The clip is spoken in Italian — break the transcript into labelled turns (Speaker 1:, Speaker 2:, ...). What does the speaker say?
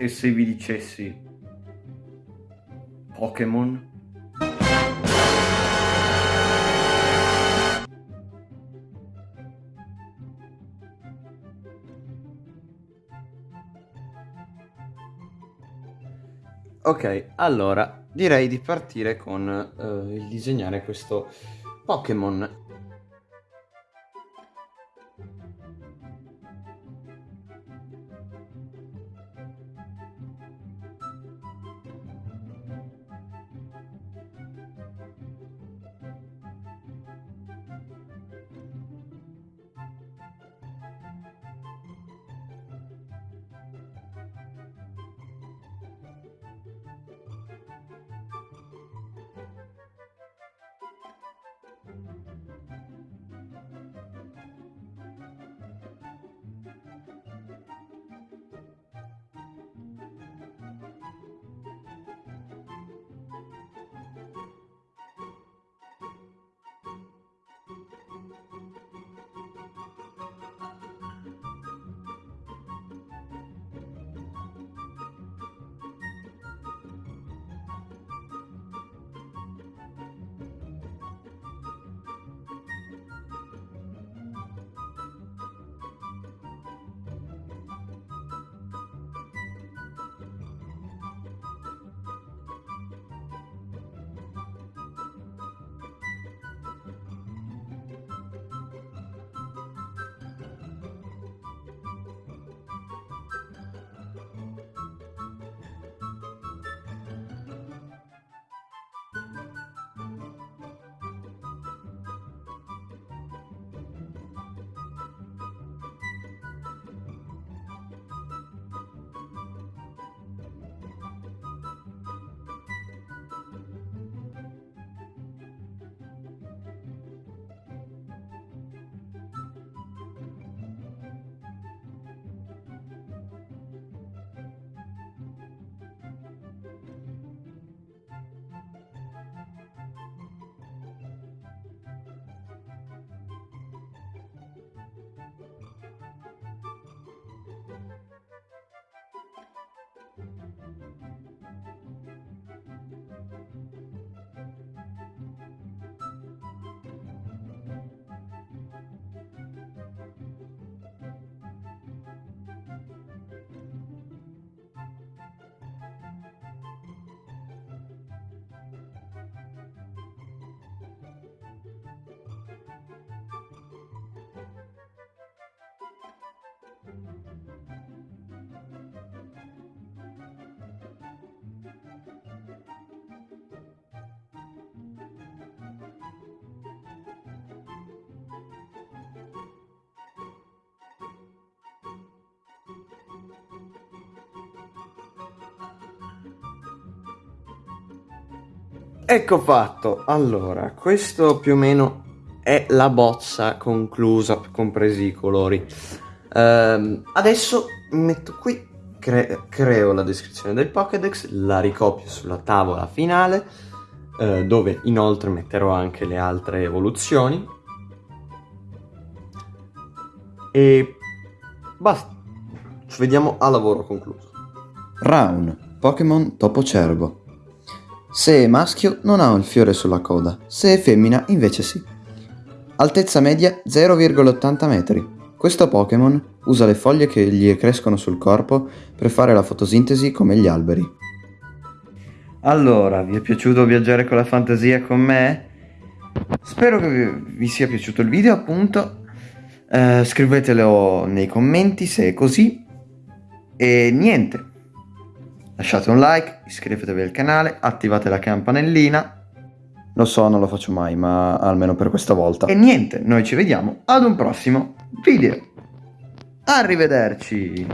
Speaker 1: E se vi dicessi Pokémon? Ok, allora direi di partire con uh, il disegnare questo Pokémon Ecco fatto, allora, questo più o meno è la bozza conclusa, compresi i colori. Ehm, adesso metto qui, cre creo la descrizione del Pokédex, la ricopio sulla tavola finale, eh, dove inoltre metterò anche le altre evoluzioni. E basta, ci vediamo a lavoro concluso.
Speaker 2: Round, Pokémon Topo Cervo. Se è maschio non ha il fiore sulla coda, se è femmina invece sì. Altezza media 0,80 metri. Questo Pokémon usa le foglie che gli crescono sul corpo per fare la fotosintesi come gli alberi.
Speaker 1: Allora, vi è piaciuto viaggiare con la fantasia con me? Spero che vi sia piaciuto il video appunto. Eh, scrivetelo nei commenti se è così. E niente. Lasciate un like, iscrivetevi al canale, attivate la campanellina.
Speaker 2: Lo so, non lo faccio mai, ma almeno per questa volta.
Speaker 1: E niente, noi ci vediamo ad un prossimo video. Arrivederci!